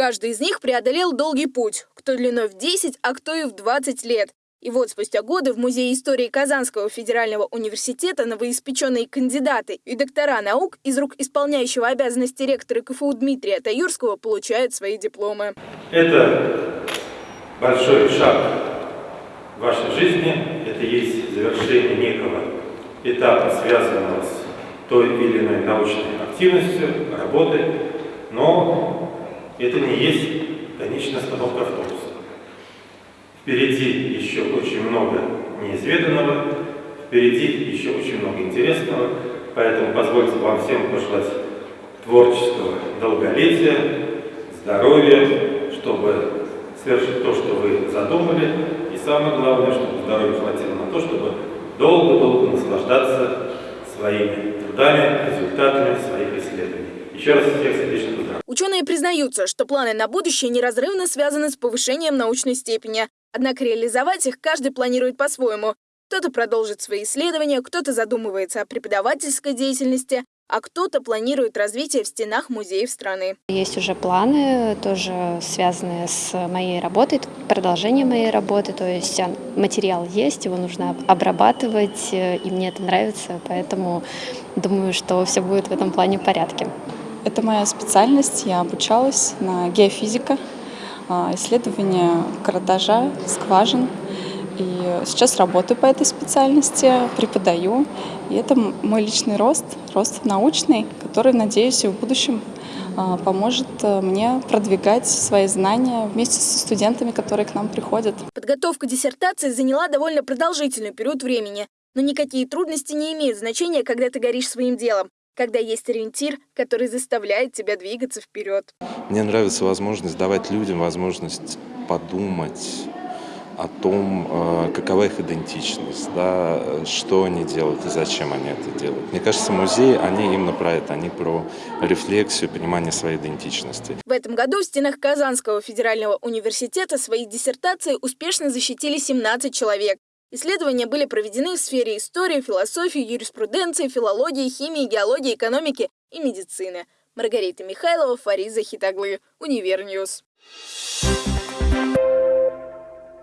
Каждый из них преодолел долгий путь, кто длиной в 10, а кто и в 20 лет. И вот спустя годы в Музее истории Казанского федерального университета новоиспеченные кандидаты и доктора наук из рук исполняющего обязанности ректора КФУ Дмитрия Таюрского получают свои дипломы. Это большой шаг в вашей жизни, это есть завершение некого этапа, связанного с той или иной научной активностью, работой, но это не есть конечная остановка автобуса. Впереди еще очень много неизведанного, впереди еще очень много интересного, поэтому позвольте вам всем пожелать творческого долголетия, здоровья, чтобы совершить то, что вы задумали, и самое главное, чтобы здоровья хватило на то, чтобы долго-долго наслаждаться своими трудами, результатами своих исследований. Еще раз всех сердечно поздравляю. Ученые признаются, что планы на будущее неразрывно связаны с повышением научной степени. Однако реализовать их каждый планирует по-своему. Кто-то продолжит свои исследования, кто-то задумывается о преподавательской деятельности, а кто-то планирует развитие в стенах музеев страны. Есть уже планы, тоже связанные с моей работой, продолжение моей работы, то есть материал есть, его нужно обрабатывать, и мне это нравится, поэтому думаю, что все будет в этом плане в порядке. Это моя специальность, я обучалась на геофизика, а, исследование карандажа, скважин. И сейчас работаю по этой специальности, преподаю. И это мой личный рост, рост научный, который, надеюсь, и в будущем а, поможет э, мне продвигать свои знания вместе со студентами, которые к нам приходят. Подготовка диссертации заняла довольно продолжительный период времени. Но никакие трудности не имеют значения, когда ты горишь своим делом когда есть ориентир, который заставляет тебя двигаться вперед. Мне нравится возможность давать людям возможность подумать о том, э, какова их идентичность, да, что они делают и зачем они это делают. Мне кажется, музеи, они именно про это, они про рефлексию, понимание своей идентичности. В этом году в стенах Казанского федерального университета свои диссертации успешно защитили 17 человек. Исследования были проведены в сфере истории, философии, юриспруденции, филологии, химии, геологии, экономики и медицины. Маргарита Михайлова, Фариза Хитаглы, Univer News. Thank